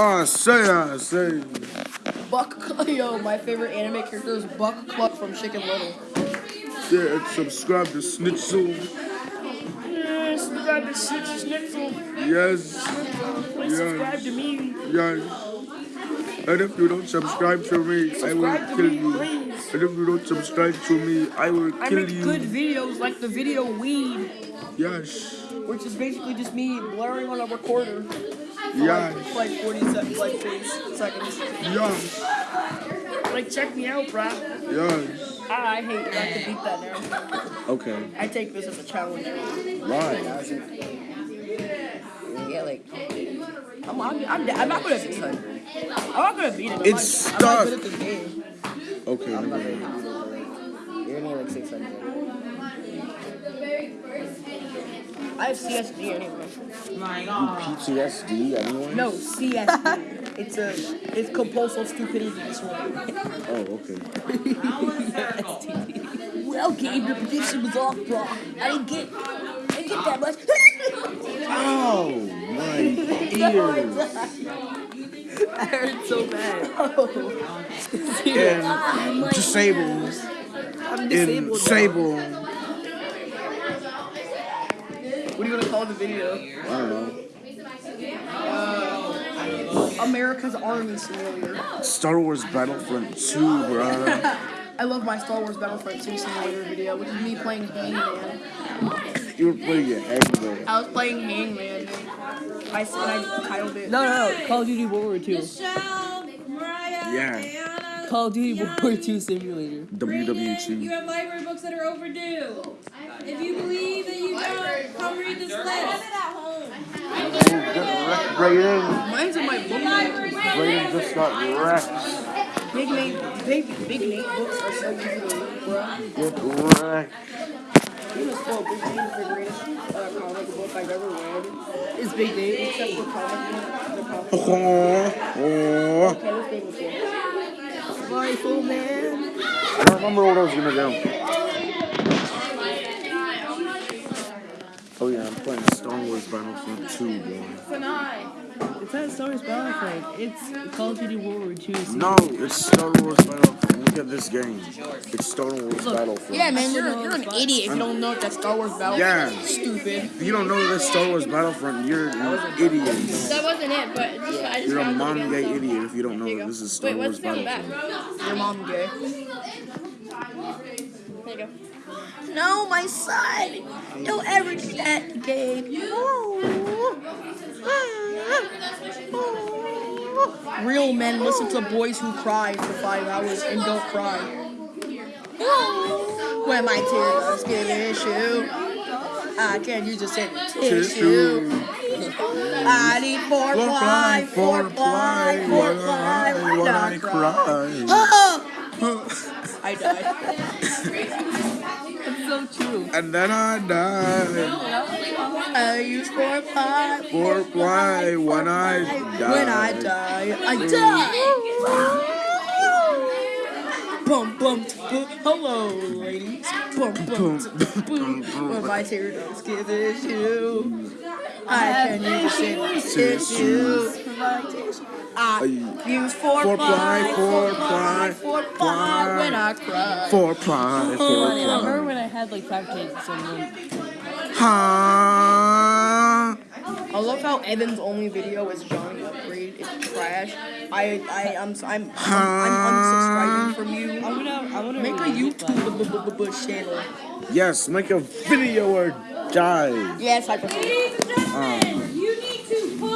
Ah, say, ah, say. Buck, yo, my favorite anime character is Buck Cluck from Chicken Little. Yeah, and subscribe to Snitzel. Yeah, subscribe to Snitch Schnitzel. Yes, Please subscribe to me. yes. And if you don't subscribe to me, I will kill me, you. please. And if you don't subscribe to me, I will I kill you. I make you. good videos like the video Weed, Yes, which is basically just me blaring on a recorder yes, like, like 40 seconds, like 40 seconds. yes, Like, check me out, bro. yes. Ah, I hate it. I have to beat that now. Okay, I take this as a challenge. why? Yeah, like, I'm, I'm, I'm, I'm not good at 600. I'm not good at beating it. I'm It's not, I'm not good at this game. Okay, I'm not good at it. You're gonna need like 600. I have CSD anyway. My God. PTSD, anyone? No, CSD. it's a, it's compulsive stupidity disorder. Oh, okay. well, Gabe, your prediction was off, bro. I didn't get, I didn't get that much. Oh, my ears. I hurt so bad. Oh, and disabled. I'm In disabled. Now. Sable. What are you gonna call the video? I don't know. America's Army Simulator. Star Wars Battlefront 2, bruh. I love my Star Wars Battlefront 2 simulator video, which is me playing Hangman. You were playing your Hangman. I was playing Hangman. I I titled it. No, no, no. Call of Duty World War II. Michelle, Mariah, Yeah. Anna. Call of Duty World War II simulator. Brandon, You WW2. have library books that are overdue. If you believe that you don't, come read this list. Brayden. Mine's in my book. Library book. Just got wrecked. Big Nate, big, big Nate books are so easy to read, bro. Get wrecked. You must fall Big Nate is the greatest uh, comic book I've ever read. It's Big Nate. Except for comic book, the comic book. Oh, oh. Okay, this thing is cool. Man. I don't remember what I was gonna do. Oh yeah, I'm playing Star Wars Battlefront 2, boy. It's not Star Wars Battlefront. It's Call of Duty World War II. simulator. No, it's Star Wars Battlefront. Look at this game. It's Star Wars Battlefront. Yeah, man, you're, you're an idiot if you don't know that Star Wars Battlefront. Yeah. Stupid. If you don't know that Star Wars Battlefront, you're an idiot. That wasn't it, but just, I just You're a found mom gay so- idiot if you don't know you that this is Star Wait, Wars what's down the? Battlefront. Your mom gay. There you go. No, my son. Don't ever do that, Gabe. Real men listen to boys who cry for five hours and don't cry. When my tears give issue, I can't use a sentence tissue. I need four ply, four ply, four ply. When I cry. I died. So true. And then I died. I use four ply, For why when I die. When I die, I die. Bum bum boom. Hello, ladies. Bum bum boom. When my teardrops give issue, I can use it tissue. I use four Four ply, ply, four four ply, ply, four ply when I cry. For pie, for I remember when I had like five kids or something. Huh? I love how Evan's only video is Johnny Upgrade. It's trash. I I I'm I'm I'm, I'm unsubscribing from you. I'm gonna, I'm gonna Make a read this one. YouTube channel. Yes, make a video or die. Yes, I prefer. Ladies and gentlemen, Um.